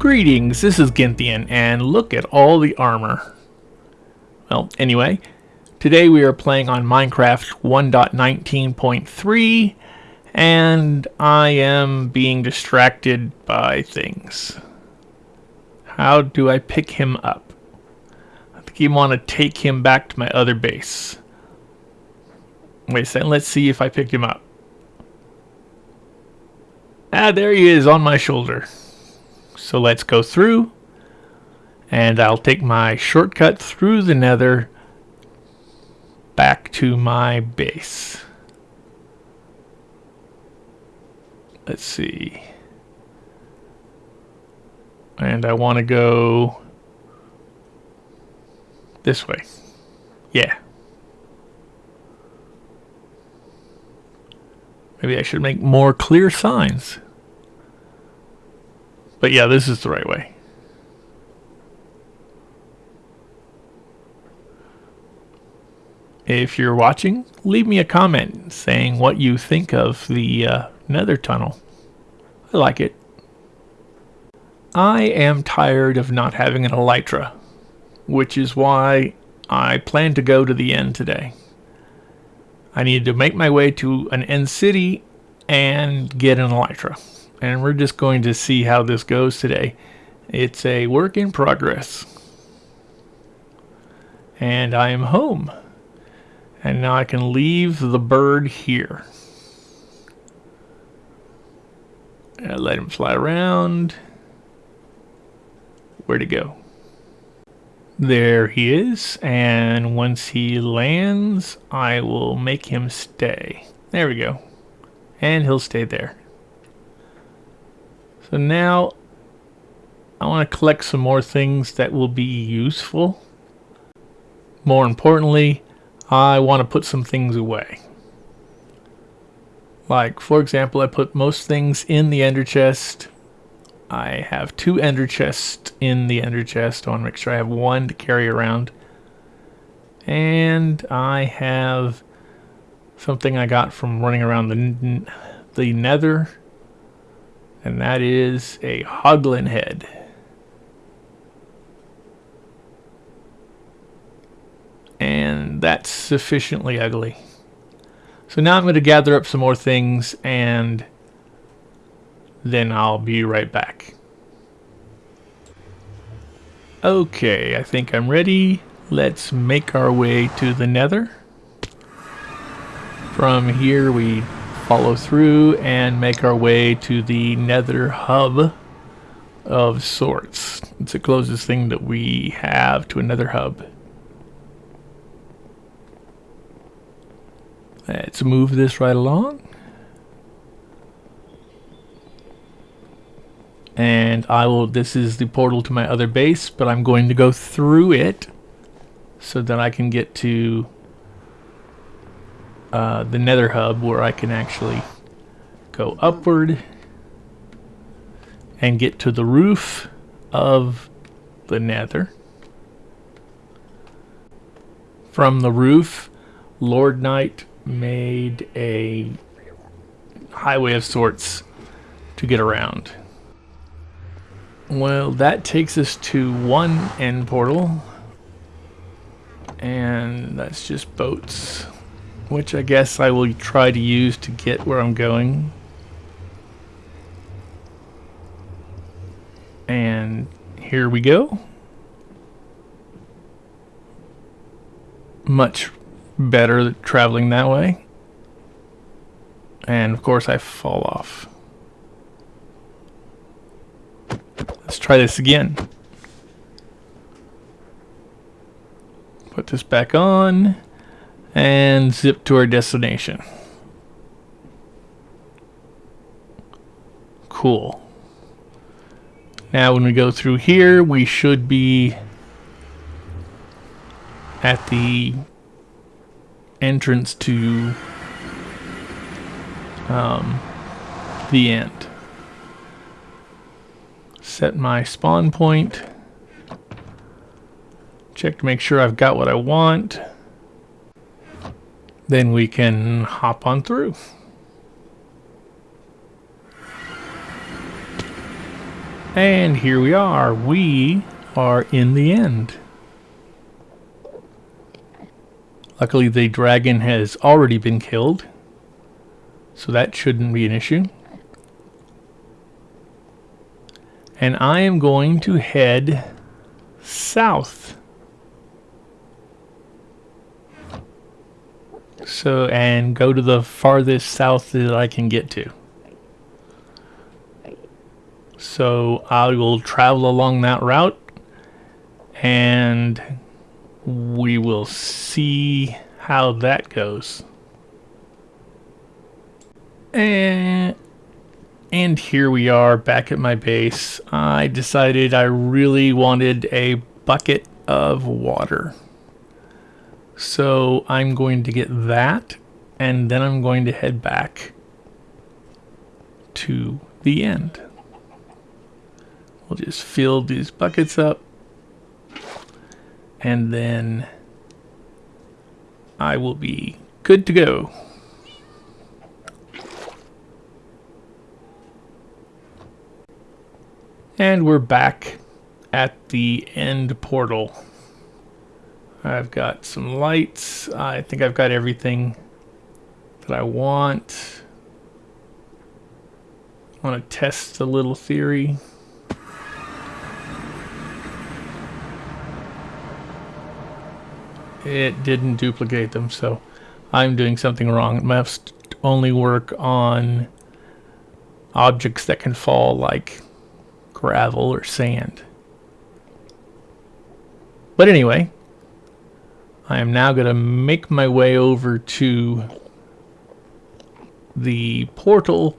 Greetings, this is Ginthian, and look at all the armor. Well, anyway, today we are playing on Minecraft 1.19.3, and I am being distracted by things. How do I pick him up? I think you want to take him back to my other base. Wait a second, let's see if I picked him up. Ah, there he is on my shoulder. So let's go through. And I'll take my shortcut through the nether back to my base. Let's see. And I want to go this way. Yeah. Maybe I should make more clear signs. But yeah, this is the right way. If you're watching, leave me a comment saying what you think of the uh, nether tunnel. I like it. I am tired of not having an elytra, which is why I plan to go to the end today. I need to make my way to an end city and get an elytra and we're just going to see how this goes today. It's a work in progress. And I am home. And now I can leave the bird here. And let him fly around. Where'd he go? There he is. And once he lands, I will make him stay. There we go. And he'll stay there. So now I want to collect some more things that will be useful. More importantly, I want to put some things away. Like, for example, I put most things in the ender chest. I have two ender chests in the ender chest. I want to make sure I have one to carry around. And I have something I got from running around the, the nether and that is a hoglin head. And that's sufficiently ugly. So now I'm going to gather up some more things and then I'll be right back. Okay, I think I'm ready. Let's make our way to the nether. From here we follow through and make our way to the nether hub of sorts. It's the closest thing that we have to a nether hub. Let's move this right along. And I will, this is the portal to my other base, but I'm going to go through it so that I can get to uh, the nether hub where I can actually go upward and get to the roof of the nether. From the roof, Lord Knight made a highway of sorts to get around. Well, that takes us to one end portal, and that's just boats which I guess I will try to use to get where I'm going. And here we go. Much better traveling that way. And of course I fall off. Let's try this again. Put this back on and zip to our destination. Cool. Now when we go through here, we should be at the entrance to um, the end. Set my spawn point. Check to make sure I've got what I want then we can hop on through. And here we are. We are in the end. Luckily the dragon has already been killed. So that shouldn't be an issue. And I am going to head south. So, and go to the farthest south that I can get to. So I will travel along that route and we will see how that goes. And, and here we are back at my base. I decided I really wanted a bucket of water. So I'm going to get that and then I'm going to head back to the end. We'll just fill these buckets up and then I will be good to go. And we're back at the end portal. I've got some lights. I think I've got everything that I want. I want to test a little theory. it didn't duplicate them, so I'm doing something wrong. It must only work on objects that can fall like gravel or sand. But anyway, I am now going to make my way over to the portal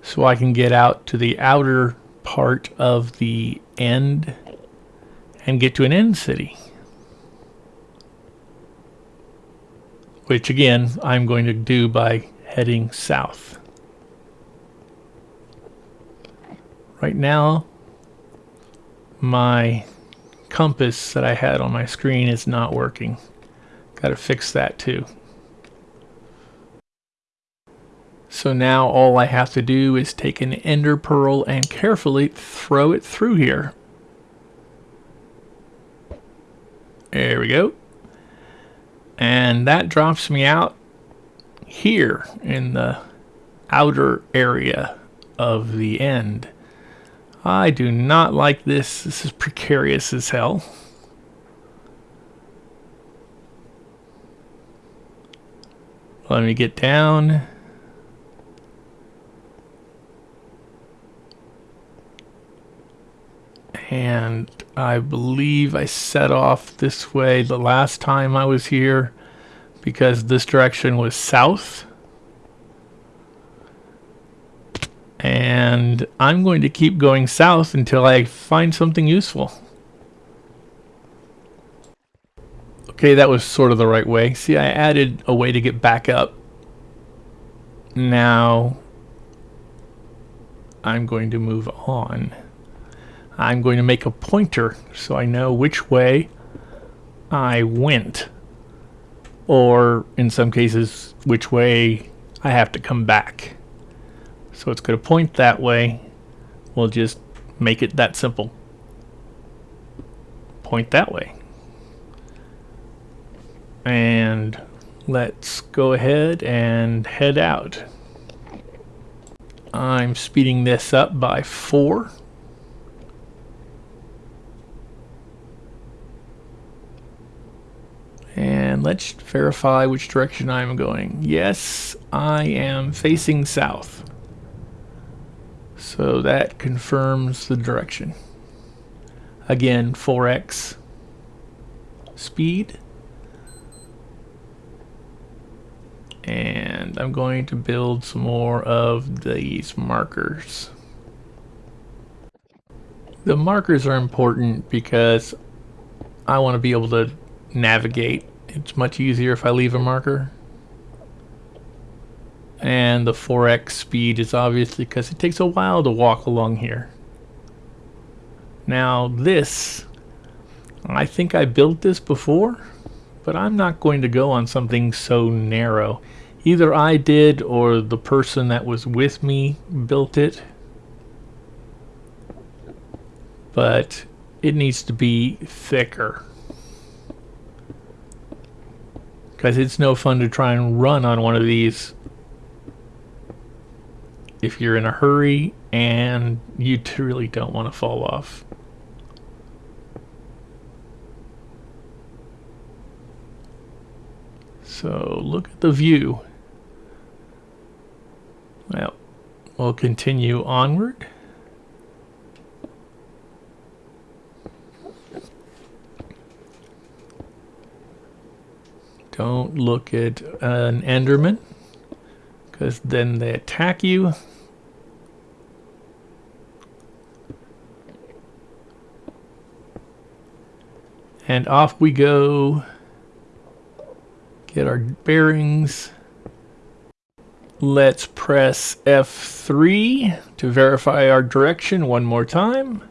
so I can get out to the outer part of the end and get to an end city. which again I'm going to do by heading south. Right now my compass that I had on my screen is not working. Got to fix that too. So now all I have to do is take an ender pearl and carefully throw it through here. There we go and that drops me out here in the outer area of the end. I do not like this. This is precarious as hell. Let me get down. and I believe I set off this way the last time I was here because this direction was south and I'm going to keep going south until I find something useful okay that was sort of the right way see I added a way to get back up now I'm going to move on I'm going to make a pointer so I know which way I went or in some cases which way I have to come back. So it's going to point that way. We'll just make it that simple. Point that way. And let's go ahead and head out. I'm speeding this up by 4 And let's verify which direction I'm going. Yes, I am facing south. So that confirms the direction. Again, 4x speed. And I'm going to build some more of these markers. The markers are important because I want to be able to navigate. It's much easier if I leave a marker. And the 4x speed is obviously because it takes a while to walk along here. Now this, I think I built this before, but I'm not going to go on something so narrow. Either I did or the person that was with me built it. but it needs to be thicker. Because it's no fun to try and run on one of these if you're in a hurry and you really don't want to fall off. So look at the view. Well, we'll continue onward. Don't look at an Enderman, because then they attack you. And off we go. Get our bearings. Let's press F3 to verify our direction one more time.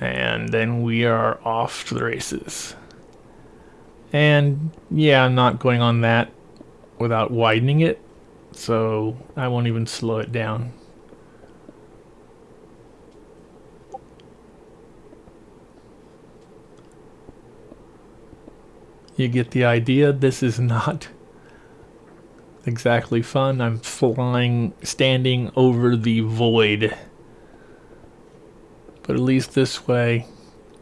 And then we are off to the races. And yeah, I'm not going on that without widening it, so I won't even slow it down. You get the idea, this is not exactly fun. I'm flying, standing over the void. But at least this way,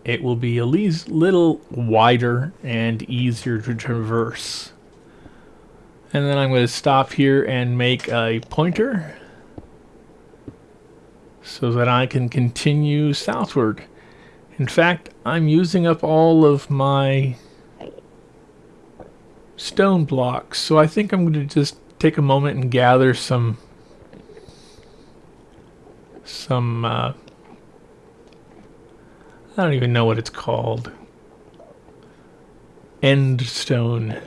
it will be at a little wider and easier to traverse. And then I'm going to stop here and make a pointer so that I can continue southward. In fact, I'm using up all of my stone blocks, so I think I'm going to just take a moment and gather some some uh, I don't even know what it's called. End stone.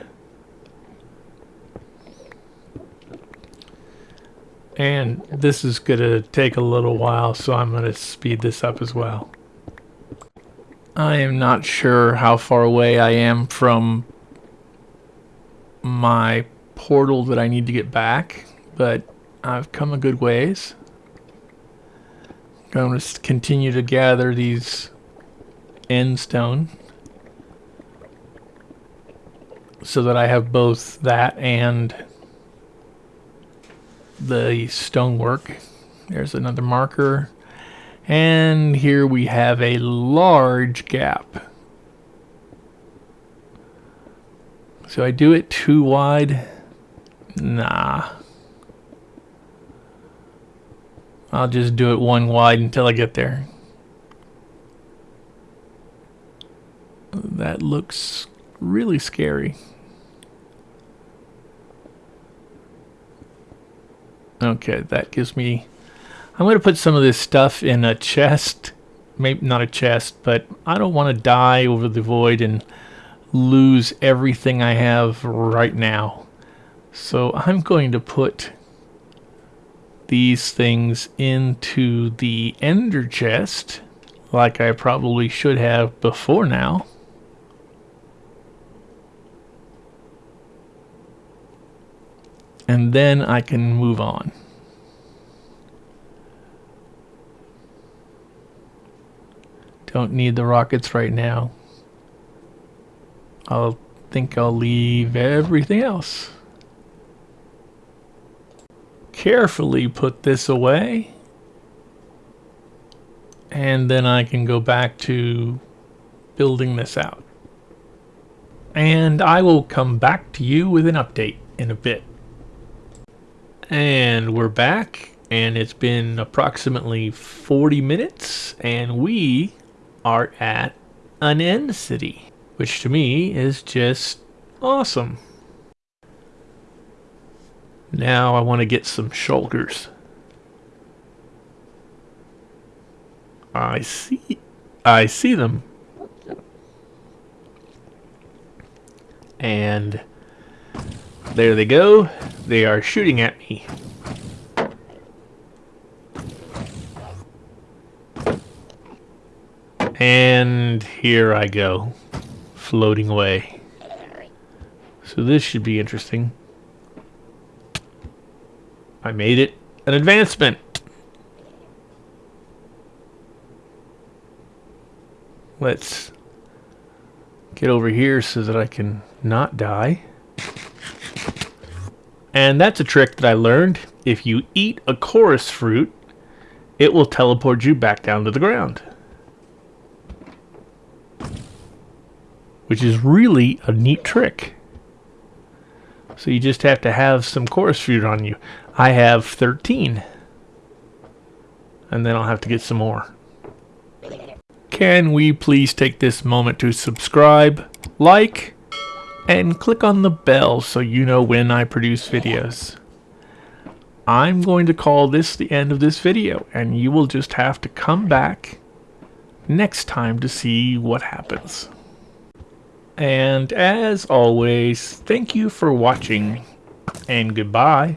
And this is going to take a little while, so I'm going to speed this up as well. I am not sure how far away I am from my portal that I need to get back, but I've come a good ways. I'm going to continue to gather these end stone so that I have both that and the stonework. There's another marker. And here we have a large gap. So I do it too wide? Nah. I'll just do it one wide until I get there. That looks really scary. Okay, that gives me... I'm going to put some of this stuff in a chest. Maybe not a chest, but I don't want to die over the void and lose everything I have right now. So I'm going to put these things into the ender chest like I probably should have before now. and then I can move on. Don't need the rockets right now. I'll think I'll leave everything else. Carefully put this away. And then I can go back to building this out. And I will come back to you with an update in a bit. And we're back, and it's been approximately 40 minutes, and we are at an end city, which to me is just awesome. Now I want to get some shulkers. I see, I see them. And there they go. They are shooting at me. And here I go, floating away. So this should be interesting. I made it an advancement. let's get over here so that I can not die. And that's a trick that I learned. If you eat a chorus fruit, it will teleport you back down to the ground. Which is really a neat trick. So you just have to have some chorus fruit on you. I have 13. And then I'll have to get some more. Can we please take this moment to subscribe, like, and click on the bell so you know when I produce videos. I'm going to call this the end of this video and you will just have to come back next time to see what happens. And as always, thank you for watching and goodbye.